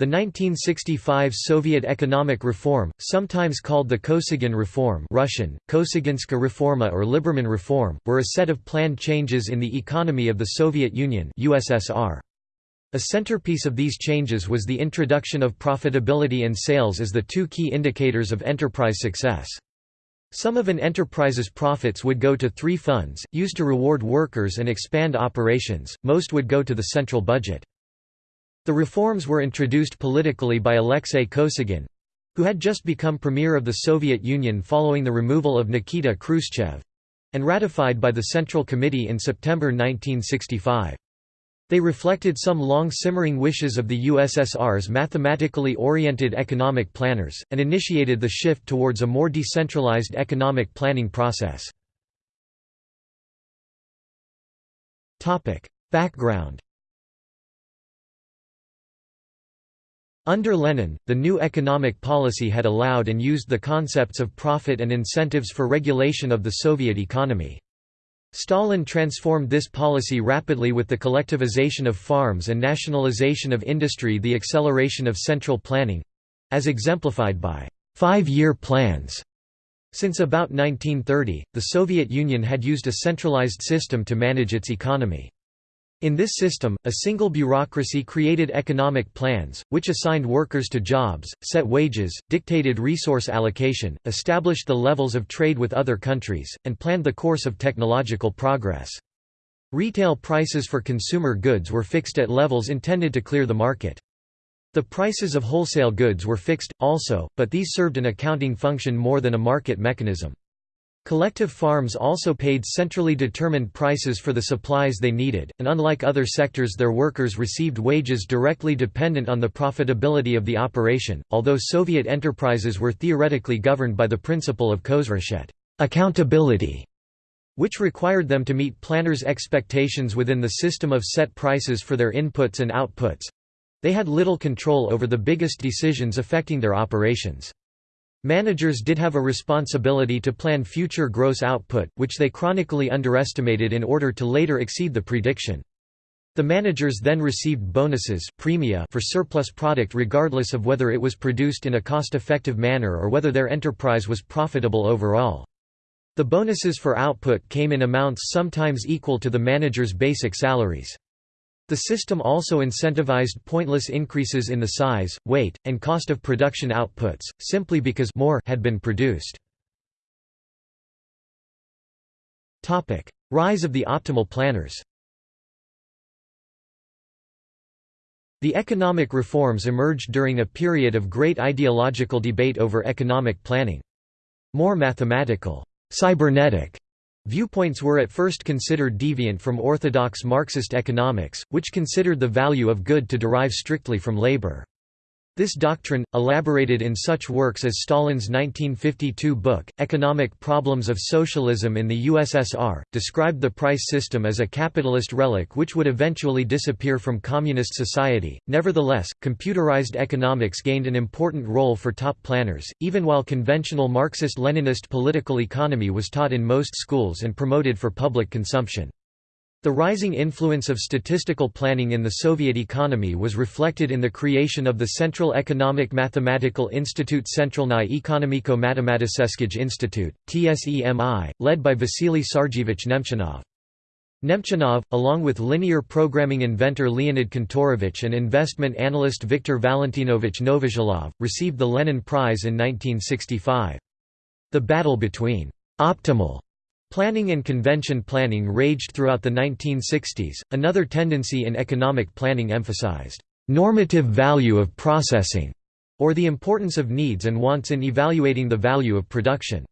The 1965 Soviet economic reform, sometimes called the Kosygin Reform Russian, Kosygинska Reforma or Liberman Reform, were a set of planned changes in the economy of the Soviet Union USSR. A centerpiece of these changes was the introduction of profitability and sales as the two key indicators of enterprise success. Some of an enterprise's profits would go to three funds, used to reward workers and expand operations, most would go to the central budget. The reforms were introduced politically by Alexei Kosygin who had just become premier of the Soviet Union following the removal of Nikita Khrushchev and ratified by the Central Committee in September 1965. They reflected some long-simmering wishes of the USSR's mathematically oriented economic planners, and initiated the shift towards a more decentralized economic planning process. Background Under Lenin, the new economic policy had allowed and used the concepts of profit and incentives for regulation of the Soviet economy. Stalin transformed this policy rapidly with the collectivization of farms and nationalization of industry the acceleration of central planning—as exemplified by five-year plans. Since about 1930, the Soviet Union had used a centralized system to manage its economy. In this system, a single bureaucracy created economic plans, which assigned workers to jobs, set wages, dictated resource allocation, established the levels of trade with other countries, and planned the course of technological progress. Retail prices for consumer goods were fixed at levels intended to clear the market. The prices of wholesale goods were fixed, also, but these served an accounting function more than a market mechanism. Collective farms also paid centrally determined prices for the supplies they needed, and unlike other sectors their workers received wages directly dependent on the profitability of the operation, although Soviet enterprises were theoretically governed by the principle of Khozraschyot accountability", which required them to meet planners' expectations within the system of set prices for their inputs and outputs. They had little control over the biggest decisions affecting their operations. Managers did have a responsibility to plan future gross output, which they chronically underestimated in order to later exceed the prediction. The managers then received bonuses premia for surplus product regardless of whether it was produced in a cost-effective manner or whether their enterprise was profitable overall. The bonuses for output came in amounts sometimes equal to the manager's basic salaries. The system also incentivized pointless increases in the size, weight, and cost of production outputs, simply because more had been produced. Rise of the optimal planners The economic reforms emerged during a period of great ideological debate over economic planning. More mathematical, cybernetic Viewpoints were at first considered deviant from orthodox Marxist economics, which considered the value of good to derive strictly from labor. This doctrine, elaborated in such works as Stalin's 1952 book, Economic Problems of Socialism in the USSR, described the price system as a capitalist relic which would eventually disappear from communist society. Nevertheless, computerized economics gained an important role for top planners, even while conventional Marxist Leninist political economy was taught in most schools and promoted for public consumption. The rising influence of statistical planning in the Soviet economy was reflected in the creation of the Central Economic Mathematical Institute Centralny Ekonomiko-Matematický Institute, TSEMI, led by Vasily Sergeyevich Nemchinov. Nemchinov, along with linear programming inventor Leonid Kantorovich and investment analyst Viktor Valentinovich Novozhilov, received the Lenin Prize in 1965. The battle between «optimal» Planning and convention planning raged throughout the 1960s. Another tendency in economic planning emphasized normative value of processing, or the importance of needs and wants in evaluating the value of production.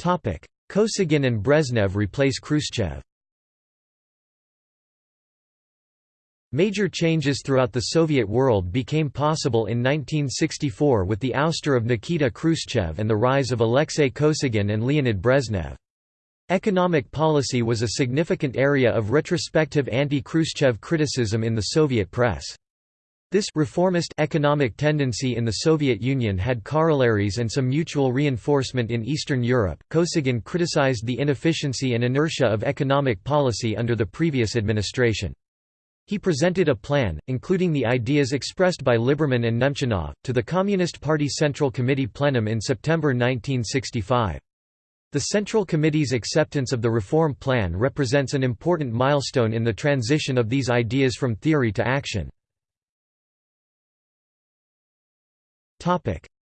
Kosygin and Brezhnev replace Khrushchev Major changes throughout the Soviet world became possible in 1964 with the ouster of Nikita Khrushchev and the rise of Alexei Kosygin and Leonid Brezhnev. Economic policy was a significant area of retrospective anti-Khrushchev criticism in the Soviet press. This reformist economic tendency in the Soviet Union had corollaries and some mutual reinforcement in Eastern Europe. Kosygin criticized the inefficiency and inertia of economic policy under the previous administration. He presented a plan, including the ideas expressed by Liberman and Nemchinov, to the Communist Party Central Committee plenum in September 1965. The Central Committee's acceptance of the reform plan represents an important milestone in the transition of these ideas from theory to action.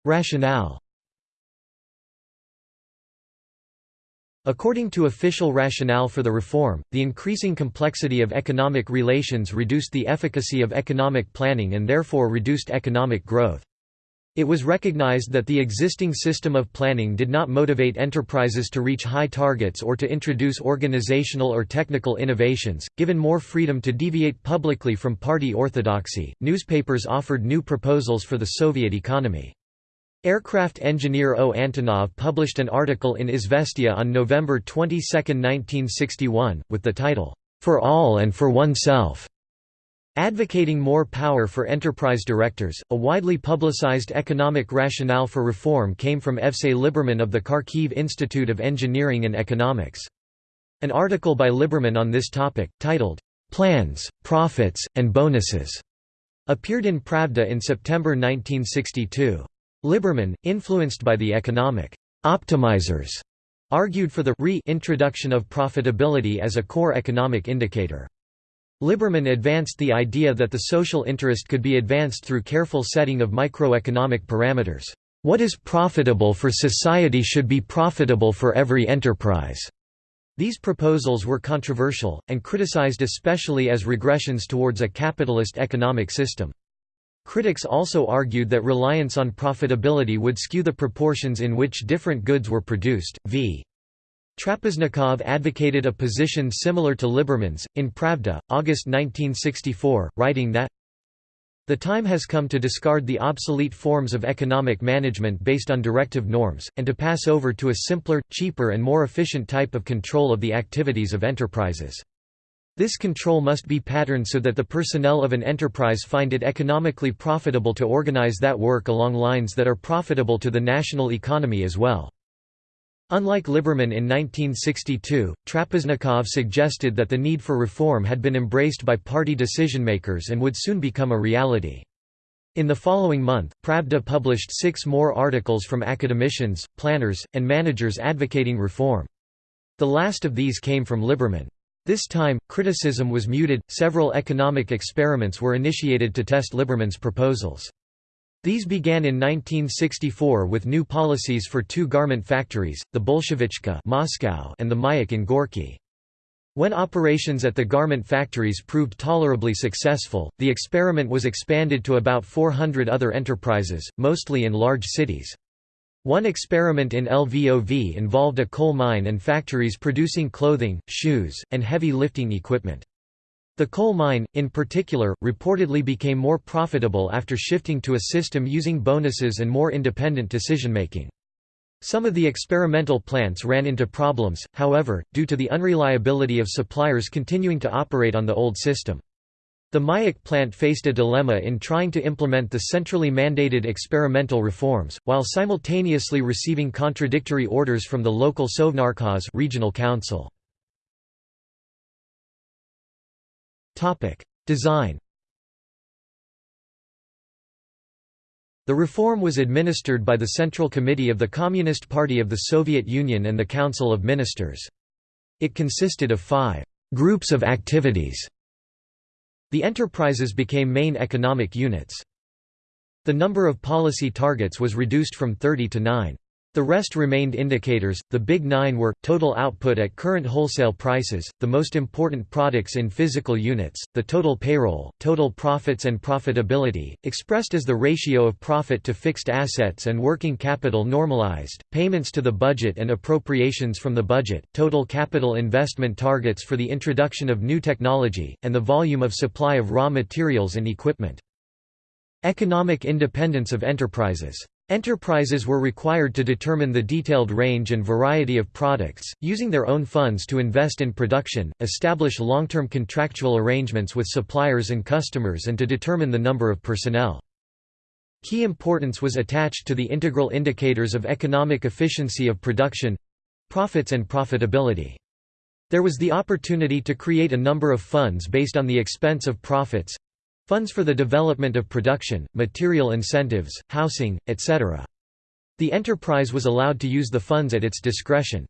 Rationale According to official rationale for the reform, the increasing complexity of economic relations reduced the efficacy of economic planning and therefore reduced economic growth. It was recognized that the existing system of planning did not motivate enterprises to reach high targets or to introduce organizational or technical innovations. Given more freedom to deviate publicly from party orthodoxy, newspapers offered new proposals for the Soviet economy. Aircraft engineer O. Antonov published an article in Izvestia on November 22, 1961, with the title, "'For All and for Oneself' Advocating more power for enterprise directors, a widely publicized economic rationale for reform came from Evsei Liberman of the Kharkiv Institute of Engineering and Economics. An article by Liberman on this topic, titled, "'Plans, Profits, and Bonuses' appeared in Pravda in September 1962. Liberman, influenced by the economic optimizers, argued for the re-introduction of profitability as a core economic indicator. Liberman advanced the idea that the social interest could be advanced through careful setting of microeconomic parameters. What is profitable for society should be profitable for every enterprise. These proposals were controversial, and criticized especially as regressions towards a capitalist economic system. Critics also argued that reliance on profitability would skew the proportions in which different goods were produced. V. Trapeznikov advocated a position similar to Liberman's, in Pravda, August 1964, writing that the time has come to discard the obsolete forms of economic management based on directive norms, and to pass over to a simpler, cheaper and more efficient type of control of the activities of enterprises. This control must be patterned so that the personnel of an enterprise find it economically profitable to organize that work along lines that are profitable to the national economy as well. Unlike Liberman in 1962, Trapeznikov suggested that the need for reform had been embraced by party decision-makers and would soon become a reality. In the following month, Pravda published six more articles from academicians, planners, and managers advocating reform. The last of these came from Liberman. This time, criticism was muted, several economic experiments were initiated to test Liberman's proposals. These began in 1964 with new policies for two garment factories, the Bolshevichka Moscow and the Mayak in Gorky. When operations at the garment factories proved tolerably successful, the experiment was expanded to about 400 other enterprises, mostly in large cities. One experiment in LVOV involved a coal mine and factories producing clothing, shoes, and heavy lifting equipment. The coal mine, in particular, reportedly became more profitable after shifting to a system using bonuses and more independent decision-making. Some of the experimental plants ran into problems, however, due to the unreliability of suppliers continuing to operate on the old system. The Mayak plant faced a dilemma in trying to implement the centrally mandated experimental reforms, while simultaneously receiving contradictory orders from the local Sovnarkhoz regional council. Design The reform was administered by the Central Committee of the Communist Party of the Soviet Union and the Council of Ministers. It consisted of five «groups of activities» The enterprises became main economic units. The number of policy targets was reduced from 30 to 9. The rest remained indicators. The big nine were total output at current wholesale prices, the most important products in physical units, the total payroll, total profits and profitability, expressed as the ratio of profit to fixed assets and working capital normalized, payments to the budget and appropriations from the budget, total capital investment targets for the introduction of new technology, and the volume of supply of raw materials and equipment. Economic independence of enterprises Enterprises were required to determine the detailed range and variety of products, using their own funds to invest in production, establish long-term contractual arrangements with suppliers and customers and to determine the number of personnel. Key importance was attached to the integral indicators of economic efficiency of production—profits and profitability. There was the opportunity to create a number of funds based on the expense of profits funds for the development of production, material incentives, housing, etc. The enterprise was allowed to use the funds at its discretion.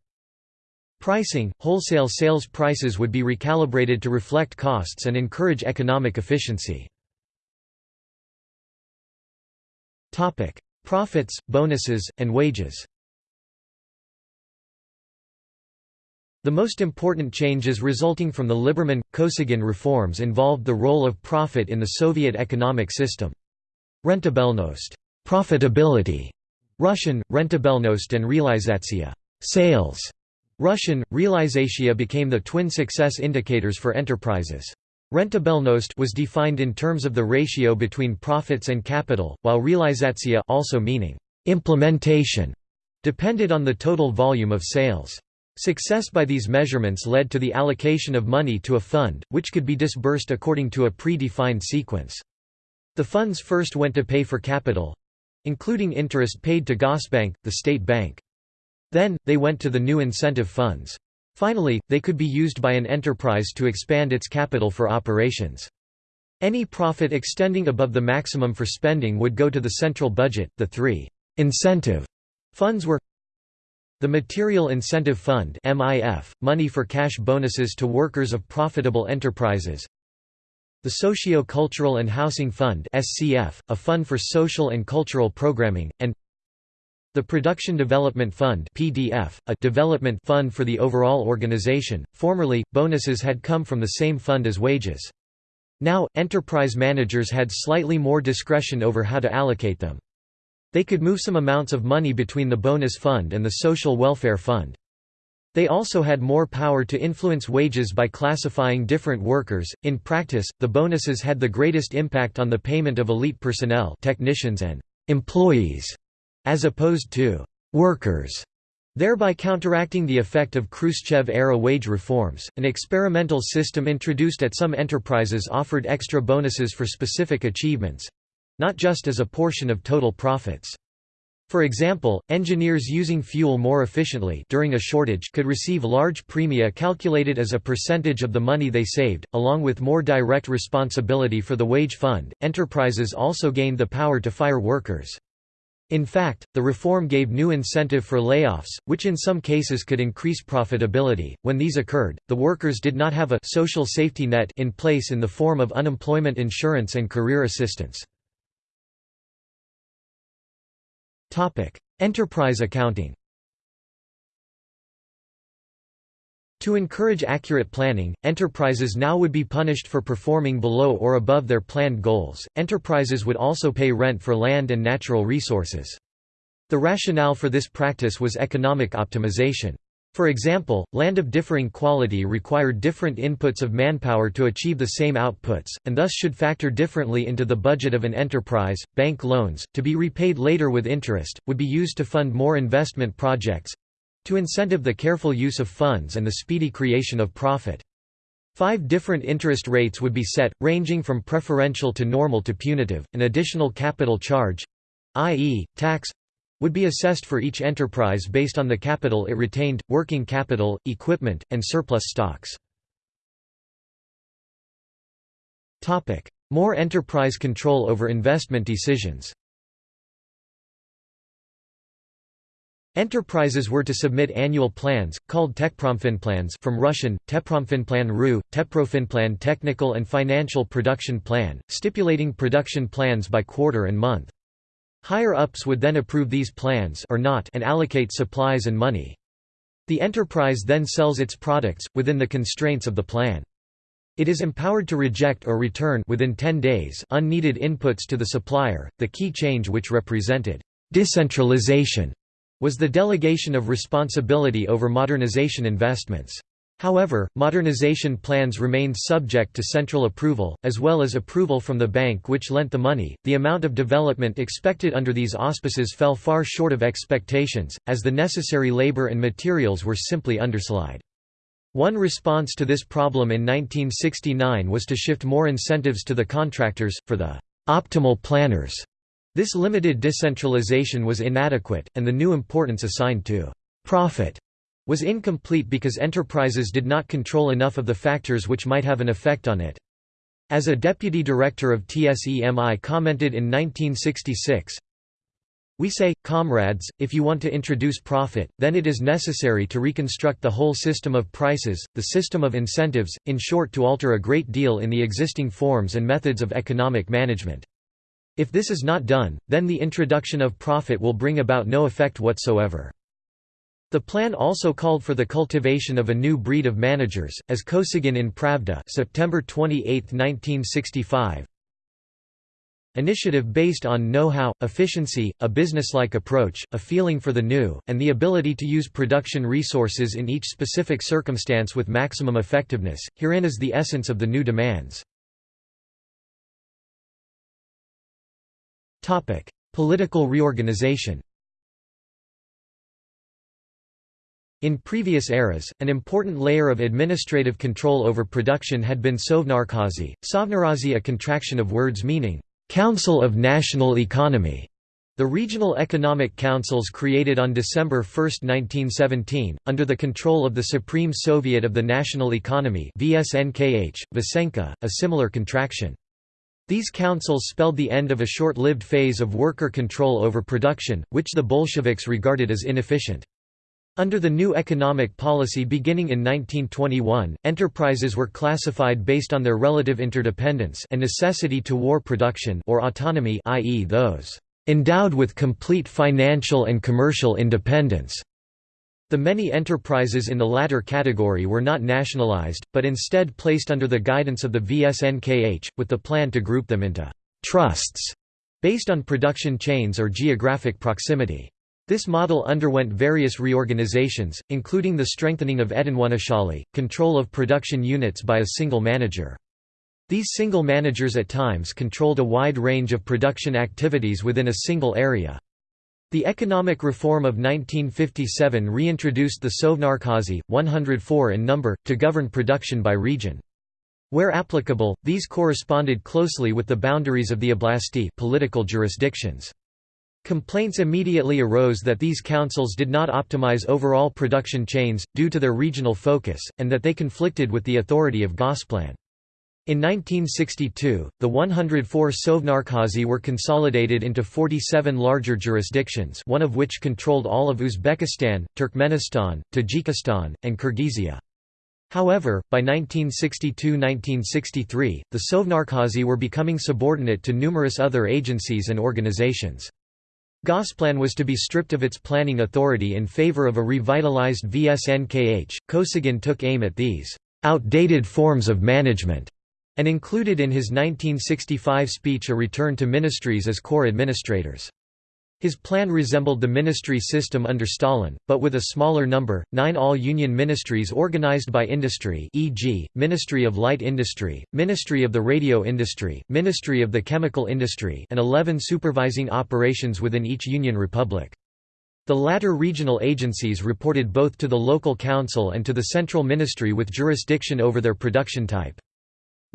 Pricing – Wholesale sales prices would be recalibrated to reflect costs and encourage economic efficiency. Profits, bonuses, and wages The most important changes resulting from the Liberman-Kosygin reforms involved the role of profit in the Soviet economic system. Rentabelnost profitability", Russian, rentabelnost and realizatsiya sales", Russian, realizatsiya became the twin success indicators for enterprises. Rentabelnost was defined in terms of the ratio between profits and capital, while realizatsiya also meaning implementation depended on the total volume of sales. Success by these measurements led to the allocation of money to a fund, which could be disbursed according to a pre-defined sequence. The funds first went to pay for capital—including interest paid to Gosbank, the state bank. Then, they went to the new incentive funds. Finally, they could be used by an enterprise to expand its capital for operations. Any profit extending above the maximum for spending would go to the central budget. The three incentive funds were the Material Incentive Fund MIF, money for cash bonuses to workers of profitable enterprises The Socio-Cultural and Housing Fund SCF, a fund for social and cultural programming, and the Production Development Fund PDF, a development fund for the overall organization. Formerly, bonuses had come from the same fund as wages. Now, enterprise managers had slightly more discretion over how to allocate them. They could move some amounts of money between the bonus fund and the social welfare fund. They also had more power to influence wages by classifying different workers. In practice, the bonuses had the greatest impact on the payment of elite personnel, technicians and employees, as opposed to workers, thereby counteracting the effect of Khrushchev-era wage reforms. An experimental system introduced at some enterprises offered extra bonuses for specific achievements, not just as a portion of total profits. For example, engineers using fuel more efficiently during a shortage could receive large premia calculated as a percentage of the money they saved, along with more direct responsibility for the wage fund. Enterprises also gained the power to fire workers. In fact, the reform gave new incentive for layoffs, which in some cases could increase profitability. When these occurred, the workers did not have a social safety net in place in the form of unemployment insurance and career assistance. Enterprise accounting To encourage accurate planning, enterprises now would be punished for performing below or above their planned goals. Enterprises would also pay rent for land and natural resources. The rationale for this practice was economic optimization. For example, land of differing quality required different inputs of manpower to achieve the same outputs, and thus should factor differently into the budget of an enterprise. Bank loans, to be repaid later with interest, would be used to fund more investment projects to incentive the careful use of funds and the speedy creation of profit. Five different interest rates would be set, ranging from preferential to normal to punitive. An additional capital charge i.e., tax would be assessed for each enterprise based on the capital it retained, working capital, equipment, and surplus stocks. More enterprise control over investment decisions Enterprises were to submit annual plans, called Techpromfinplans from Russian, Tepromfinplan RU, Teprofinplan Technical and Financial Production Plan, stipulating production plans by quarter and month. Higher-ups would then approve these plans or not and allocate supplies and money. The enterprise then sells its products, within the constraints of the plan. It is empowered to reject or return within 10 days unneeded inputs to the supplier. The key change which represented decentralization was the delegation of responsibility over modernization investments. However, modernization plans remained subject to central approval, as well as approval from the bank which lent the money. The amount of development expected under these auspices fell far short of expectations, as the necessary labor and materials were simply undersupplied. One response to this problem in 1969 was to shift more incentives to the contractors, for the optimal planners. This limited decentralization was inadequate, and the new importance assigned to profit was incomplete because enterprises did not control enough of the factors which might have an effect on it. As a deputy director of TSEMI commented in 1966, we say, comrades, if you want to introduce profit, then it is necessary to reconstruct the whole system of prices, the system of incentives, in short to alter a great deal in the existing forms and methods of economic management. If this is not done, then the introduction of profit will bring about no effect whatsoever. The plan also called for the cultivation of a new breed of managers, as Kosygin in Pravda September 28, 1965, Initiative based on know-how, efficiency, a business-like approach, a feeling for the new, and the ability to use production resources in each specific circumstance with maximum effectiveness. Herein is the essence of the new demands. Political reorganization. In previous eras, an important layer of administrative control over production had been Sovnarkhozy, Sovnarazi a contraction of words meaning Council of National Economy. The regional economic councils created on December 1, 1917, under the control of the Supreme Soviet of the National Economy VSNKH, Vesenkha, a similar contraction. These councils spelled the end of a short-lived phase of worker control over production, which the Bolsheviks regarded as inefficient. Under the new economic policy beginning in 1921, enterprises were classified based on their relative interdependence and necessity to war production or autonomy i.e. those endowed with complete financial and commercial independence. The many enterprises in the latter category were not nationalized, but instead placed under the guidance of the VSNKH, with the plan to group them into trusts based on production chains or geographic proximity. This model underwent various reorganizations, including the strengthening of Edinonachalie, control of production units by a single manager. These single managers at times controlled a wide range of production activities within a single area. The economic reform of 1957 reintroduced the Sovnarkhozy, 104 in number, to govern production by region. Where applicable, these corresponded closely with the boundaries of the oblasti political jurisdictions. Complaints immediately arose that these councils did not optimize overall production chains, due to their regional focus, and that they conflicted with the authority of Gosplan. In 1962, the 104 Sovnarkhozy were consolidated into 47 larger jurisdictions one of which controlled all of Uzbekistan, Turkmenistan, Tajikistan, and Kyrgyzia. However, by 1962–1963, the Sovnarkhozy were becoming subordinate to numerous other agencies and organizations. Gosplan was to be stripped of its planning authority in favor of a revitalized VSNKH. Kosygin took aim at these outdated forms of management and included in his 1965 speech a return to ministries as core administrators. His plan resembled the ministry system under Stalin, but with a smaller number, nine all-union ministries organized by industry e.g., Ministry of Light Industry, Ministry of the Radio Industry, Ministry of the Chemical Industry and 11 supervising operations within each union republic. The latter regional agencies reported both to the local council and to the central ministry with jurisdiction over their production type.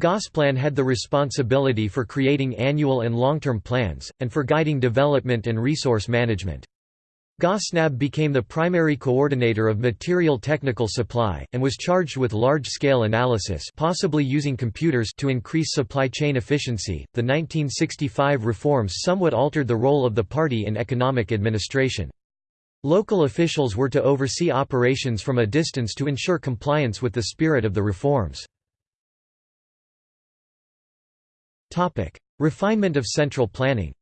Gosplan had the responsibility for creating annual and long-term plans, and for guiding development and resource management. Gosnab became the primary coordinator of material technical supply, and was charged with large-scale analysis possibly using computers to increase supply chain efficiency. The 1965 reforms somewhat altered the role of the party in economic administration. Local officials were to oversee operations from a distance to ensure compliance with the spirit of the reforms. Refinement of central planning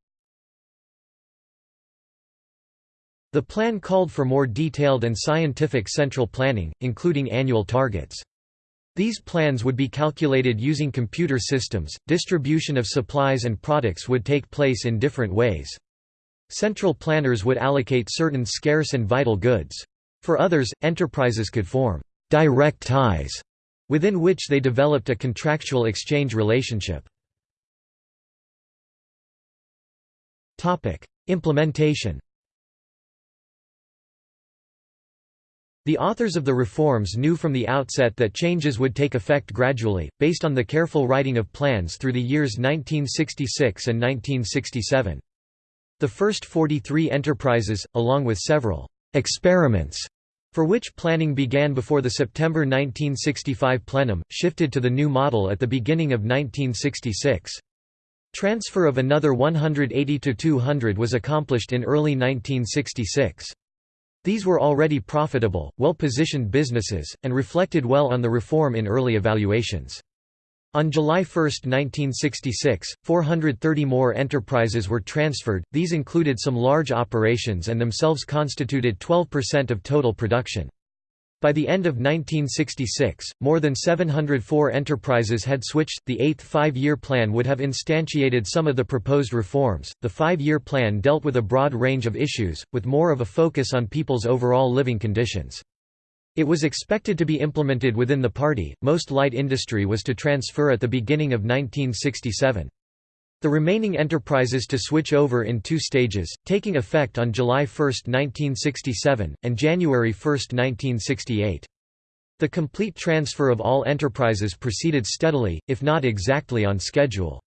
The plan called for more detailed and scientific central planning, including annual targets. These plans would be calculated using computer systems, distribution of supplies and products would take place in different ways. Central planners would allocate certain scarce and vital goods. For others, enterprises could form direct ties, within which they developed a contractual exchange relationship. Implementation The authors of the reforms knew from the outset that changes would take effect gradually, based on the careful writing of plans through the years 1966 and 1967. The first 43 enterprises, along with several «experiments» for which planning began before the September 1965 plenum, shifted to the new model at the beginning of 1966. Transfer of another 180 to 200 was accomplished in early 1966. These were already profitable, well-positioned businesses, and reflected well on the reform in early evaluations. On July 1, 1966, 430 more enterprises were transferred, these included some large operations and themselves constituted 12% of total production. By the end of 1966, more than 704 enterprises had switched. The eighth five year plan would have instantiated some of the proposed reforms. The five year plan dealt with a broad range of issues, with more of a focus on people's overall living conditions. It was expected to be implemented within the party. Most light industry was to transfer at the beginning of 1967. The remaining enterprises to switch over in two stages, taking effect on July 1, 1967, and January 1, 1968. The complete transfer of all enterprises proceeded steadily, if not exactly on schedule.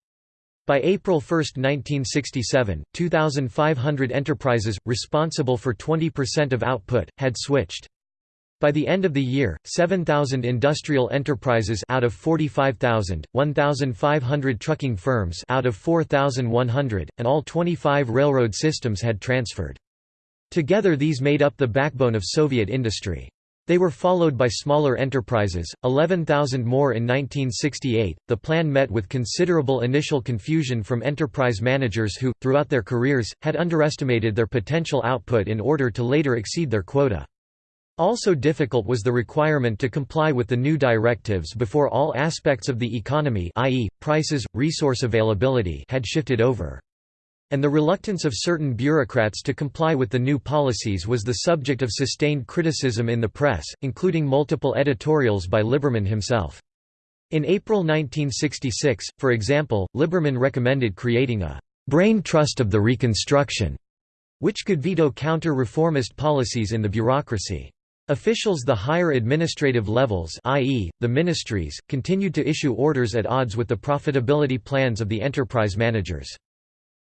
By April 1, 1967, 2,500 enterprises, responsible for 20% of output, had switched. By the end of the year, 7,000 industrial enterprises out of 45,000, 1,500 trucking firms out of 4,100, and all 25 railroad systems had transferred. Together these made up the backbone of Soviet industry. They were followed by smaller enterprises, 11,000 more in 1968. The plan met with considerable initial confusion from enterprise managers who, throughout their careers, had underestimated their potential output in order to later exceed their quota. Also difficult was the requirement to comply with the new directives before all aspects of the economy i.e., prices, resource availability had shifted over. And the reluctance of certain bureaucrats to comply with the new policies was the subject of sustained criticism in the press, including multiple editorials by Liberman himself. In April 1966, for example, Liberman recommended creating a «brain trust of the Reconstruction», which could veto counter-reformist policies in the bureaucracy. Officials the higher administrative levels i.e., the ministries, continued to issue orders at odds with the profitability plans of the enterprise managers.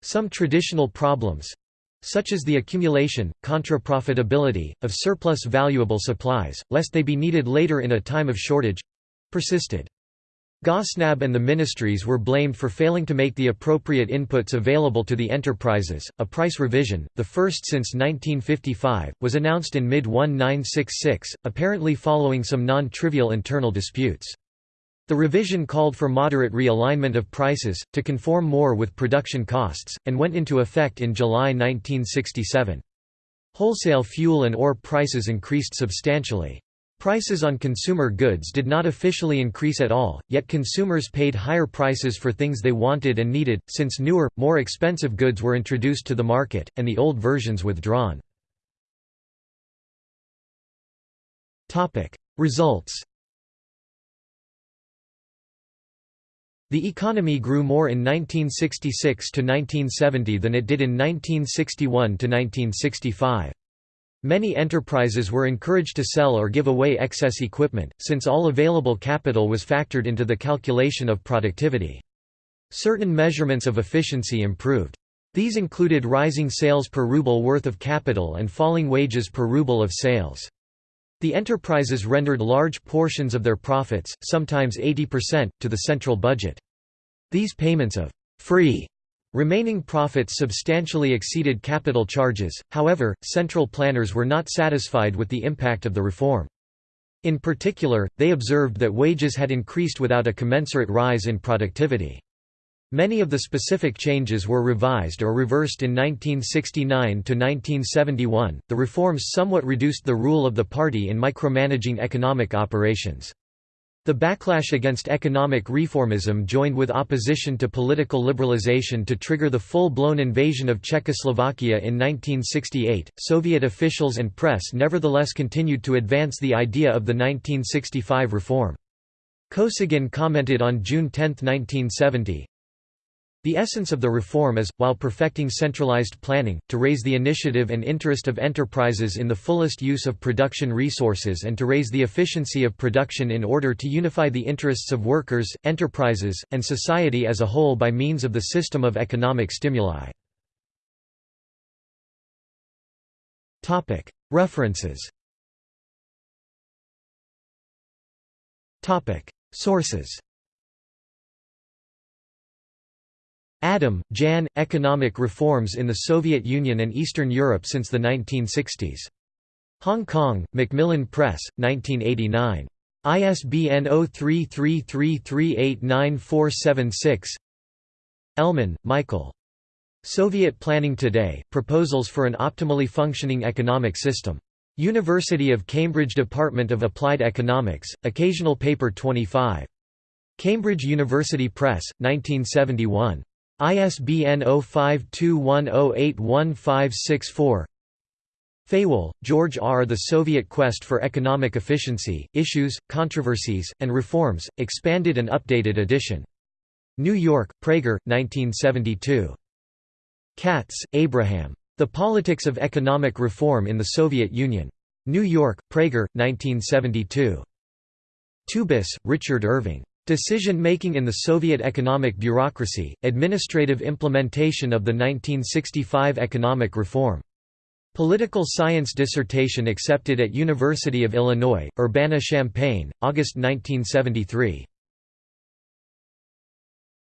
Some traditional problems—such as the accumulation, contra-profitability, of surplus valuable supplies, lest they be needed later in a time of shortage—persisted. Gosnab and the ministries were blamed for failing to make the appropriate inputs available to the enterprises. A price revision, the first since 1955, was announced in mid 1966, apparently following some non trivial internal disputes. The revision called for moderate realignment of prices, to conform more with production costs, and went into effect in July 1967. Wholesale fuel and ore prices increased substantially. Prices on consumer goods did not officially increase at all, yet consumers paid higher prices for things they wanted and needed, since newer, more expensive goods were introduced to the market, and the old versions withdrawn. Results The economy grew more in 1966 to 1970 than it did in 1961 to 1965. Many enterprises were encouraged to sell or give away excess equipment, since all available capital was factored into the calculation of productivity. Certain measurements of efficiency improved. These included rising sales per ruble worth of capital and falling wages per ruble of sales. The enterprises rendered large portions of their profits, sometimes 80%, to the central budget. These payments of free Remaining profits substantially exceeded capital charges, however, central planners were not satisfied with the impact of the reform. In particular, they observed that wages had increased without a commensurate rise in productivity. Many of the specific changes were revised or reversed in 1969 to 1971. The reforms somewhat reduced the rule of the party in micromanaging economic operations. The backlash against economic reformism joined with opposition to political liberalization to trigger the full-blown invasion of Czechoslovakia in 1968. Soviet officials and press nevertheless continued to advance the idea of the 1965 reform. Kosygin commented on June 10, 1970, the essence of the reform is, while perfecting centralized planning, to raise the initiative and interest of enterprises in the fullest use of production resources and to raise the efficiency of production in order to unify the interests of workers, enterprises, and society as a whole by means of the system of economic stimuli. References. Sources. Adam, Jan, Economic Reforms in the Soviet Union and Eastern Europe since the 1960s. Hong Kong, Macmillan Press, 1989. ISBN 0333389476 Ellman, Michael. Soviet Planning Today, Proposals for an Optimally Functioning Economic System. University of Cambridge Department of Applied Economics, Occasional Paper 25. Cambridge University Press, 1971. ISBN 0521081564 Feiwel, George R. The Soviet Quest for Economic Efficiency, Issues, Controversies, and Reforms, Expanded and Updated edition. New York, Praeger, 1972. Katz, Abraham. The Politics of Economic Reform in the Soviet Union. New York, Praeger, 1972. Tubis, Richard Irving. Decision-making in the Soviet economic bureaucracy, administrative implementation of the 1965 economic reform. Political science dissertation accepted at University of Illinois, Urbana-Champaign, August 1973.